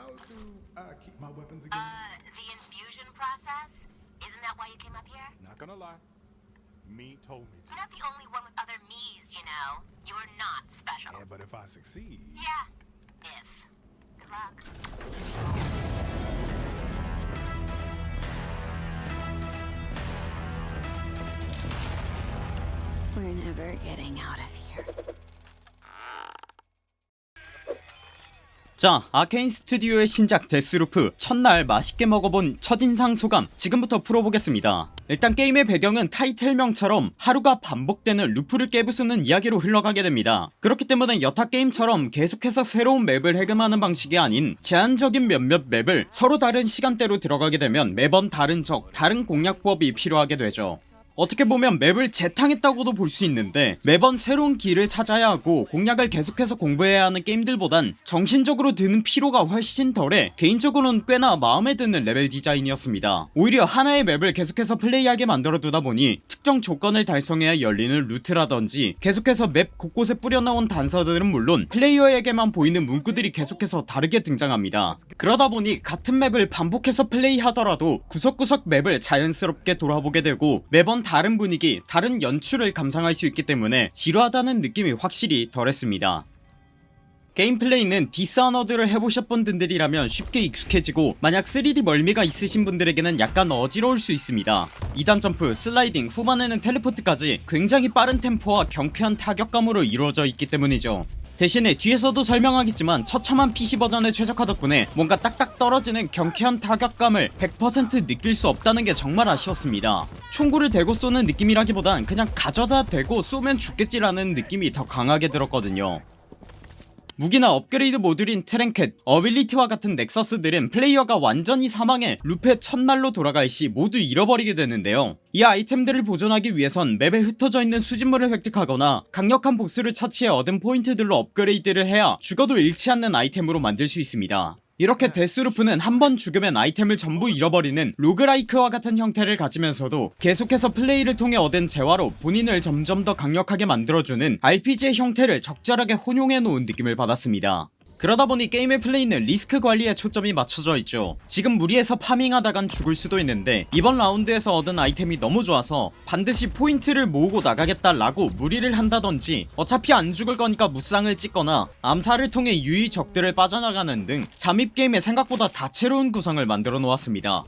How do I keep my weapons again? Uh, the infusion process? Isn't that why you came up here? Not gonna lie. Me told me to. You're not the only one with other me's, you know. You're not special. Yeah, but if I succeed, Yeah. If. Good luck. We're never getting out of here. 자 아케인 스튜디오의 신작 데스루프 첫날 맛있게 먹어본 첫인상 소감 지금부터 풀어보겠습니다. 일단 게임의 배경은 타이틀명처럼 하루가 반복되는 루프를 깨부수는 이야기로 흘러가게 됩니다. 그렇기 때문에 여타 게임처럼 계속해서 새로운 맵을 해금하는 방식이 아닌 제한적인 몇몇 맵을 서로 다른 시간대로 들어가게 되면 매번 다른 적 다른 공략법이 필요하게 되죠 어떻게 보면 맵을 재탕했다고도 볼 수 있는데 매번 새로운 길을 찾아야 하고 공략을 계속해서 공부해야 하는 게임들보단 정신적으로 드는 피로가 훨씬 덜해 개인적으로는 꽤나 마음에 드는 레벨 디자인이었습니다. 오히려 하나의 맵을 계속해서 플레이하게 만들어두다 보니 특정 조건을 달성해야 열리는 루트라던지 계속해서 맵 곳곳에 뿌려놓은 단서들은 물론 플레이어에게만 보이는 문구들이 계속해서 다르게 등장합니다. 그러다 보니 같은 맵을 반복해서 플레이하더라도 구석구석 맵을 자연스럽게 돌아보게 되고 매번 다른 분위기 다른 연출을 감상할 수 있기 때문에 지루하다는 느낌이 확실히 덜했습니다. 게임 플레이는 디스아너드를 해보셨던 분들이라면 쉽게 익숙해지고 만약 3D 멀미가 있으신 분들에게는 약간 어지러울 수 있습니다. 2단 점프, 슬라이딩, 후반에는 teleport까지 굉장히 빠른 템포와 경쾌한 타격감으로 이루어져 있기 때문이죠 대신에 뒤에서도 설명하겠지만 처참한 PC 버전에 최적화 덕분에 뭔가 딱딱 떨어지는 경쾌한 타격감을 100% 느낄 수 없다는 게 정말 아쉬웠습니다. 총구를 대고 쏘는 느낌이라기보단 그냥 가져다 대고 쏘면 죽겠지라는 느낌이 더 강하게 들었거든요 무기나 업그레이드 모듈인 trinket, ability와 같은 넥서스들은 플레이어가 완전히 사망해 루프 첫날로 돌아갈 시 모두 잃어버리게 되는데요. 이 아이템들을 보존하기 위해선 맵에 흩어져 있는 수집물을 획득하거나 강력한 보스를 처치해 얻은 포인트들로 업그레이드를 해야 죽어도 잃지 않는 아이템으로 만들 수 있습니다 이렇게 데스루프는 한 번 죽으면 아이템을 전부 잃어버리는 roguelike와 같은 형태를 가지면서도 계속해서 플레이를 통해 얻은 재화로 본인을 점점 더 강력하게 만들어주는 RPG의 형태를 적절하게 혼용해 놓은 느낌을 받았습니다 그러다 보니 게임의 플레이는 리스크 관리에 초점이 맞춰져 있죠. 지금 무리해서 farming하다간 죽을 수도 있는데 이번 라운드에서 얻은 아이템이 너무 좋아서 반드시 포인트를 모으고 나가겠다 라고 무리를 한다던지 어차피 안 죽을 거니까 무쌍을 찍거나 암살을 통해 유유히 적들을 빠져나가는 등 잠입게임의 생각보다 다채로운 구성을 만들어 놓았습니다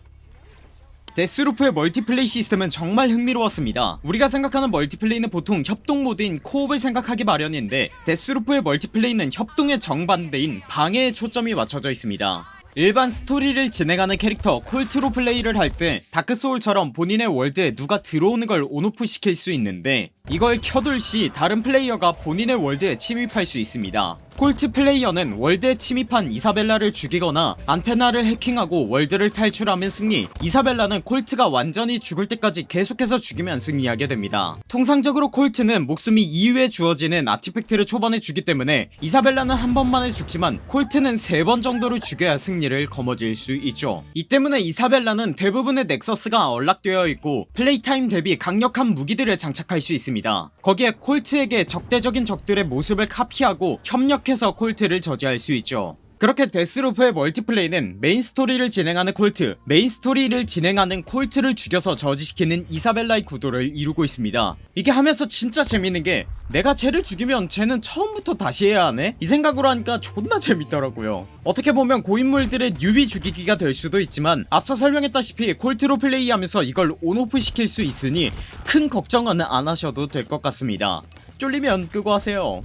데스루프의 multiplay 시스템은 정말 흥미로웠습니다. 우리가 생각하는 multiplay는 보통 협동 모드인 co-op을 생각하기 마련인데 데스루프의 multiplay는 협동의 정반대인 방해에 초점이 맞춰져 있습니다. 일반 스토리를 진행하는 캐릭터 콜트로 플레이를 할 때 다크소울처럼 본인의 월드에 누가 들어오는 걸 on/off 시킬 수 있는데 이걸 켜둘 시 다른 플레이어가 본인의 월드에 침입할 수 있습니다 콜트 플레이어는 월드에 침입한 이사벨라를 죽이거나 안테나를 해킹하고 월드를 탈출하면 승리. 이사벨라는 콜트가 완전히 죽을 때까지 계속해서 죽이면 승리하게 됩니다. 통상적으로 콜트는 목숨이 2회 주어지는 artifact를 초반에 주기 때문에 이사벨라는 한 번만에 죽지만 콜트는 3번 정도를 죽여야 승리를 거머쥘 수 있죠. 이 때문에 이사벨라는 대부분의 넥서스가 unlock되어 있고 play time 대비 강력한 무기들을 장착할 수 있습니다. 거기에 콜트에게 적대적인 적들의 모습을 카피하고 협력해 서 콜트를 저지할 수 있죠. 그렇게 데스루프의 multiplay는 main story를 진행하는 콜트 main story를 진행하는 콜트를 죽여서 저지시키는 이사벨라의 구도를 이루고 있습니다. 이게 하면서 진짜 재밌는게 내가 쟤를 죽이면 쟤는 처음부터 다시 해야 하네? 이 생각으로 하니까 존나 재밌더라고요. 어떻게 보면 고인물들의 newbie 죽이기가 될 수도 있지만 앞서 설명했다시피 콜트로 플레이하면서 이걸 on/off 시킬 수 있으니 큰 걱정은 안 하셔도 될 것 같습니다. 쫄리면 끄고 하세요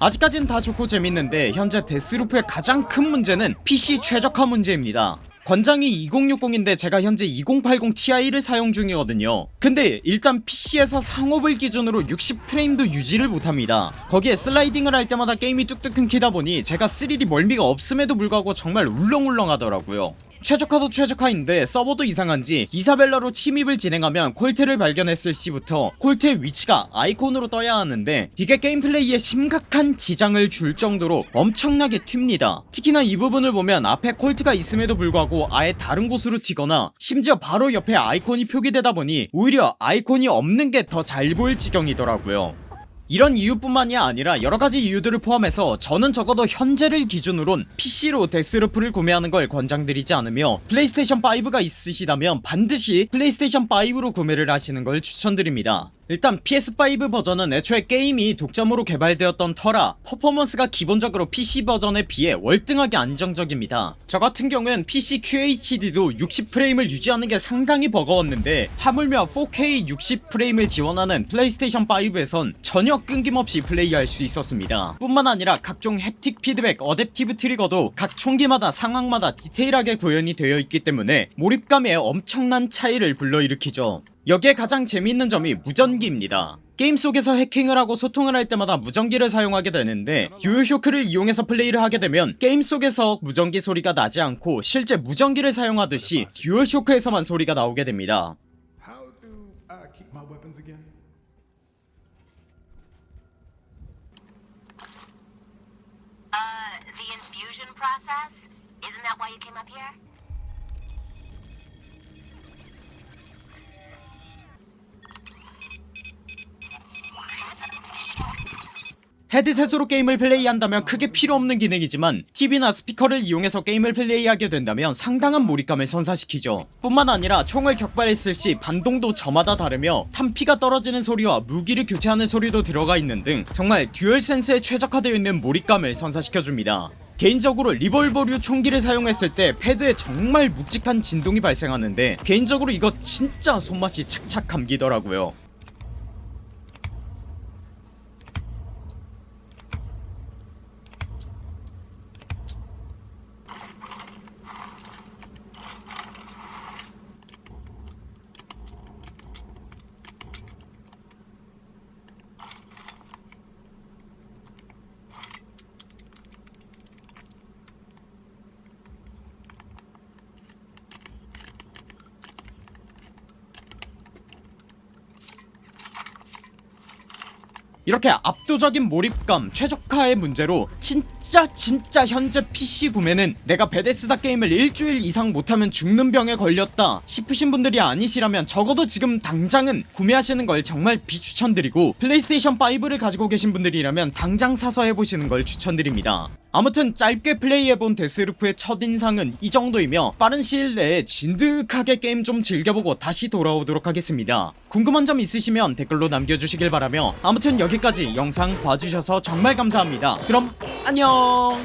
아직까진 다 좋고 재밌는데 현재 데스루프의 가장 큰 문제는 PC 최적화 문제입니다. 권장이 2060인데 제가 현재 2080 Ti를 사용 중이거든요. 근데 일단 PC에서 상업을 기준으로 60프레임도 유지를 못합니다. 거기에 슬라이딩을 할 때마다 게임이 뚝뚝 끊기다 보니 제가 3D 멀미가 없음에도 불구하고 정말 울렁울렁 하더라고요 최적화도 최적화인데 서버도 이상한지 이사벨라로 침입을 진행하면 콜트를 발견했을 시부터 콜트의 위치가 아이콘으로 떠야 하는데 이게 게임 플레이에 심각한 지장을 줄 정도로 엄청나게 튑니다. 특히나 이 부분을 보면 앞에 콜트가 있음에도 불구하고 아예 다른 곳으로 튀거나 심지어 바로 옆에 아이콘이 표기되다 보니 오히려 아이콘이 없는 게 더 잘 보일 지경이더라고요 이런 이유뿐만이 아니라 여러가지 이유들을 포함해서 저는 적어도 현재를 기준으론 PC로 데스루프를 구매하는 걸 권장드리지 않으며 플레이스테이션 5가 있으시다면 반드시 플레이스테이션 5로 구매를 하시는 걸 추천드립니다 일단 PS5 버전은 애초에 게임이 독점으로 개발되었던 터라 퍼포먼스가 기본적으로 PC 버전에 비해 월등하게 안정적입니다. 저같은 경우엔 PC QHD도 60프레임을 유지하는 게 상당히 버거웠는데 하물며 4K 60프레임을 지원하는 플레이스테이션 5에선 전혀 끊김없이 플레이할 수 있었습니다. 뿐만 아니라 각종 haptic feedback adaptive trigger도 각 총기마다 상황마다 디테일하게 구현이 되어 있기 때문에 몰입감에 엄청난 차이를 불러일으키죠 여기에 가장 재미있는 점이 무전기입니다 게임 속에서 해킹을 하고 소통을 할 때마다 무전기를 사용하게 되는데 듀얼쇼크를 이용해서 플레이를 하게 되면 게임 속에서 무전기 소리가 나지 않고 실제 무전기를 사용하듯이 듀얼쇼크에서만 소리가 나오게 됩니다? Uh, the infusion process? Isn't that why you came up here? 헤드셋으로 게임을 플레이한다면 크게 필요없는 기능이지만 TV나 스피커를 이용해서 게임을 플레이하게 된다면 상당한 몰입감을 선사시키죠. 뿐만 아니라 총을 격발했을 시 반동도 저마다 다르며 탄피가 떨어지는 소리와 무기를 교체하는 소리도 들어가 있는 등 정말 듀얼센스에 최적화되어 있는 몰입감을 선사시켜줍니다. 개인적으로 리볼버류 총기를 사용했을 때 패드에 정말 묵직한 진동이 발생하는데 개인적으로 이거 진짜 손맛이 착착 감기더라고요 이렇게 압도적인 몰입감 최적화의 문제로 진짜 진짜 현재 PC 구매는 내가 베데스다 게임을 일주일 이상 못하면 죽는 병에 걸렸다 싶으신 분들이 아니시라면 적어도 지금 당장은 구매하시는 걸 정말 비추천드리고 플레이스테이션 5를 가지고 계신 분들이라면 당장 사서 해보시는 걸 추천드립니다. 아무튼 짧게 플레이해본 데스루프의 첫인상은 이 정도이며 빠른 시일 내에 진득하게 게임 좀 즐겨보고 다시 돌아오도록 하겠습니다. 궁금한 점 있으시면 댓글로 남겨주시길 바라며 아무튼 여기까지 영상 봐주셔서 정말 감사합니다. 그럼 안녕